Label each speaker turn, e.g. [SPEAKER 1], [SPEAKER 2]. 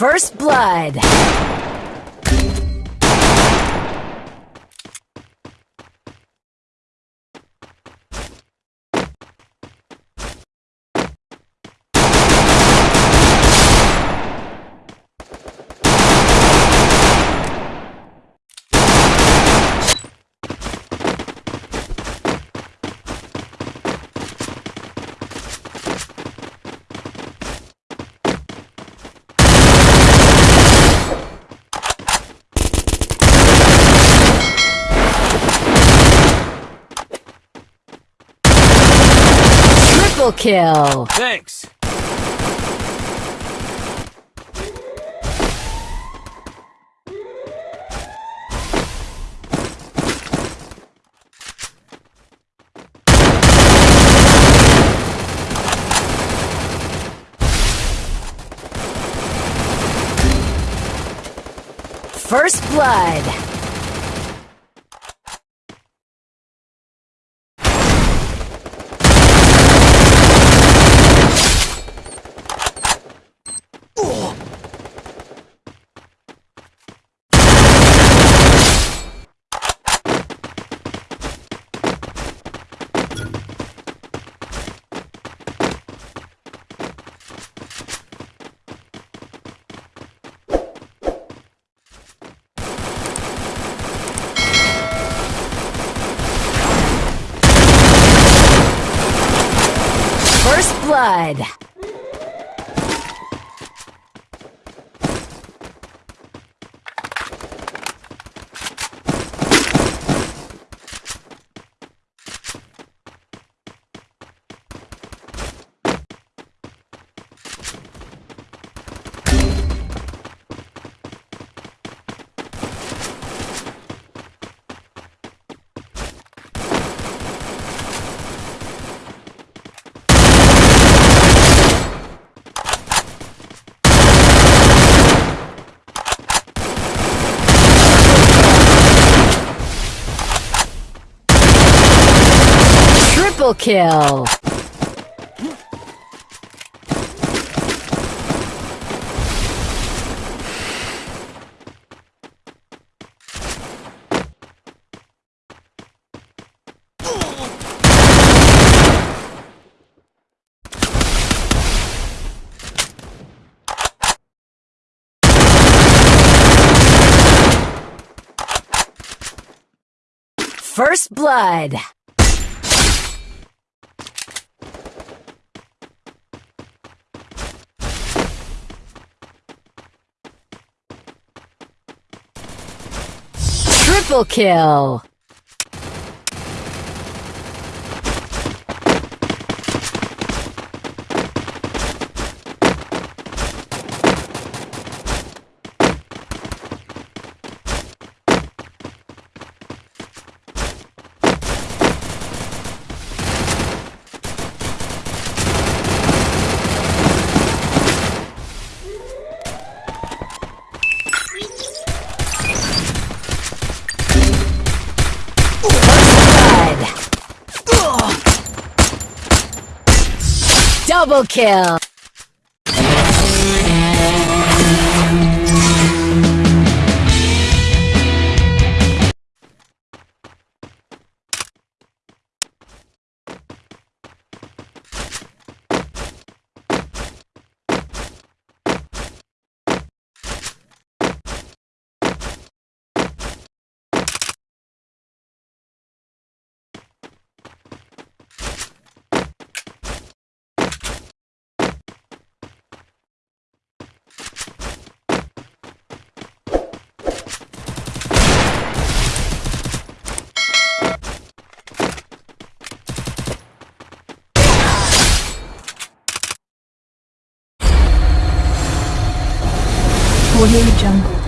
[SPEAKER 1] First Blood. Triple kill.
[SPEAKER 2] Thanks.
[SPEAKER 1] First Blood. First Blood. Triple kill. First Blood. Triple kill. Blood. Double kill.
[SPEAKER 3] Audio Jungle.